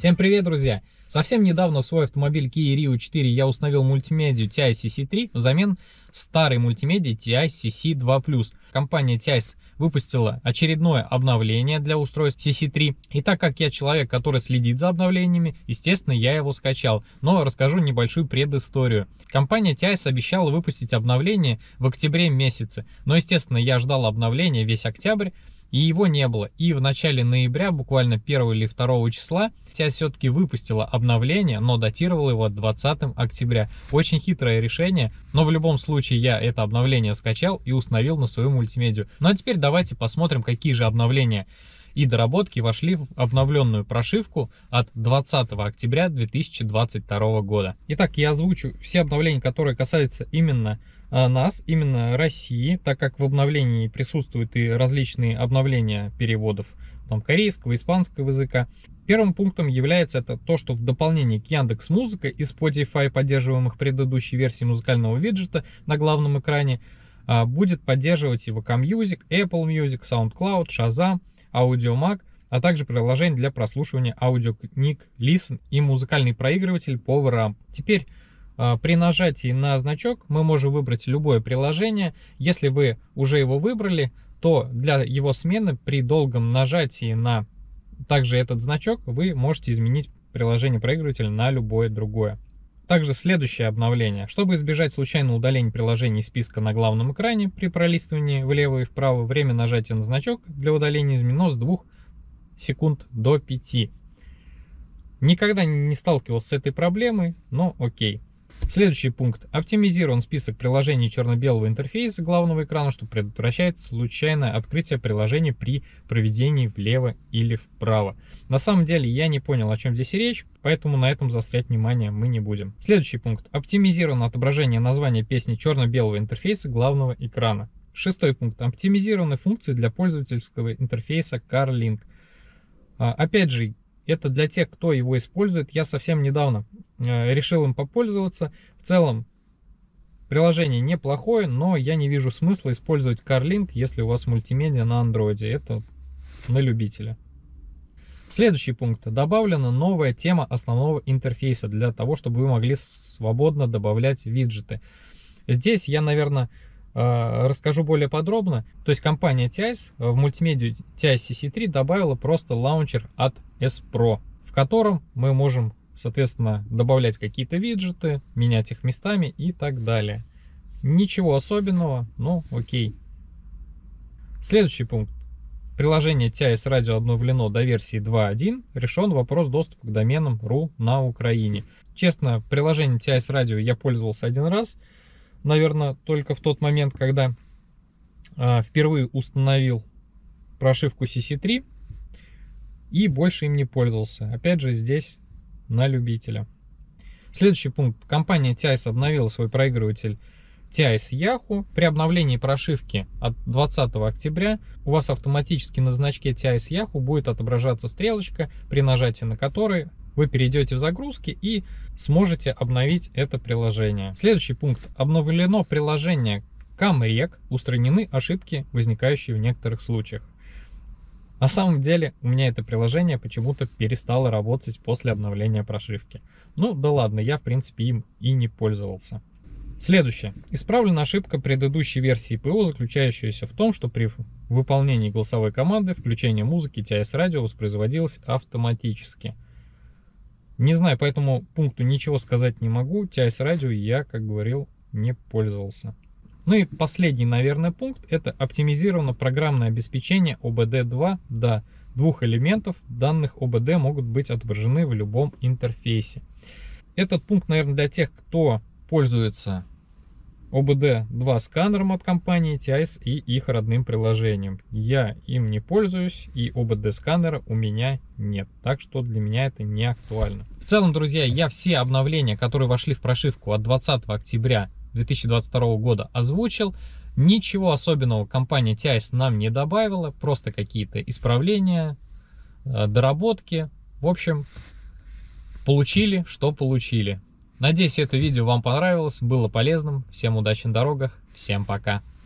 Всем привет, друзья! Совсем недавно в свой автомобиль Kia Rio 4 я установил мультимедию TI CC3 взамен старой мультимедии TI CC2+. Компания TI выпустила очередное обновление для устройств CC3. И так как я человек, который следит за обновлениями, естественно, я его скачал. Но расскажу небольшую предысторию. Компания TI обещала выпустить обновление в октябре месяце. Но, естественно, я ждал обновления весь октябрь и его не было. И в начале ноября, буквально 1 или 2 числа, Тя все-таки выпустила обновление, но датировала его 20 октября. Очень хитрое решение, но в любом случае я это обновление скачал и установил на свою мультимедию. Ну а теперь давайте посмотрим, какие же обновления и доработки вошли в обновленную прошивку от 20 октября 2022 года. Итак, я озвучу все обновления, которые касаются именно а, нас, именно России, так как в обновлении присутствуют и различные обновления переводов там, корейского, испанского языка. Первым пунктом является это то, что в дополнение к Яндекс Музыка и Spotify, поддерживаемых предыдущей версии музыкального виджета на главном экране, а, будет поддерживать и VK Music, Apple Music, SoundCloud, Shazam, Audiomack, а также приложение для прослушивания аудиокниг Listen и музыкальный проигрыватель PowerAmp. Теперь а, при нажатии на значок мы можем выбрать любое приложение. Если вы уже его выбрали, то для его смены при долгом нажатии на также этот значок вы можете изменить приложение проигрывателя на любое другое. Также следующее обновление. Чтобы избежать случайного удаления приложений списка на главном экране при пролистывании влево и вправо, время нажатия на значок для удаления изменено с 2 секунд до 5. Никогда не сталкивался с этой проблемой, но окей. Следующий пункт. Оптимизирован список приложений черно-белого интерфейса главного экрана, что предотвращает случайное открытие приложения при проведении влево или вправо. На самом деле я не понял, о чем здесь речь, поэтому на этом заострять внимание мы не будем. Следующий пункт. Оптимизировано отображение названия песни черно-белого интерфейса главного экрана. Шестой пункт. Оптимизированы функции для пользовательского интерфейса CarLink. А, опять же, это для тех, кто его использует. Я совсем недавно решил им попользоваться. В целом, приложение неплохое, но я не вижу смысла использовать CarLink, если у вас мультимедиа на андроиде. Это на любителя. Следующий пункт. Добавлена новая тема основного интерфейса для того, чтобы вы могли свободно добавлять виджеты. Здесь я, наверное, э, расскажу более подробно. То есть компания TIS в мультимедиа TIS CC3 добавила просто лаунчер от S-Pro, в котором мы можем соответственно, добавлять какие-то виджеты, менять их местами и так далее. Ничего особенного, но окей. Следующий пункт. Приложение TIS Radio обновлено до версии 2.1. Решен вопрос доступа к доменам .ru на Украине. Честно, приложением TIS Radio я пользовался один раз. Наверное, только в тот момент, когда э, впервые установил прошивку CC3 и больше им не пользовался. Опять же, здесь на любителя. Следующий пункт. Компания TIS обновила свой проигрыватель TIS Yahoo. При обновлении прошивки от 20 октября у вас автоматически на значке TIS Yahoo будет отображаться стрелочка, при нажатии на которой вы перейдете в загрузки и сможете обновить это приложение. Следующий пункт. Обновлено приложение CamRec, устранены ошибки, возникающие в некоторых случаях. На самом деле у меня это приложение почему-то перестало работать после обновления прошивки. Ну да ладно, я в принципе им и не пользовался. Следующее. Исправлена ошибка предыдущей версии ПО, заключающаяся в том, что при выполнении голосовой команды включение музыки TIS радио воспроизводилось автоматически. Не знаю, по этому пункту ничего сказать не могу. TIS радио я, как говорил, не пользовался. Ну и последний, наверное, пункт – это оптимизировано программное обеспечение OBD2 до двух элементов. Данных OBD могут быть отображены в любом интерфейсе. Этот пункт, наверное, для тех, кто пользуется OBD2 сканером от компании TIS и их родным приложением. Я им не пользуюсь и OBD сканера у меня нет, так что для меня это не актуально. В целом, друзья, я все обновления, которые вошли в прошивку от 20 октября 2022 года озвучил. Ничего особенного компания TIS нам не добавила, просто какие-то исправления, э, доработки. В общем, получили, что получили. Надеюсь, это видео вам понравилось, было полезным. Всем удачи на дорогах, всем пока.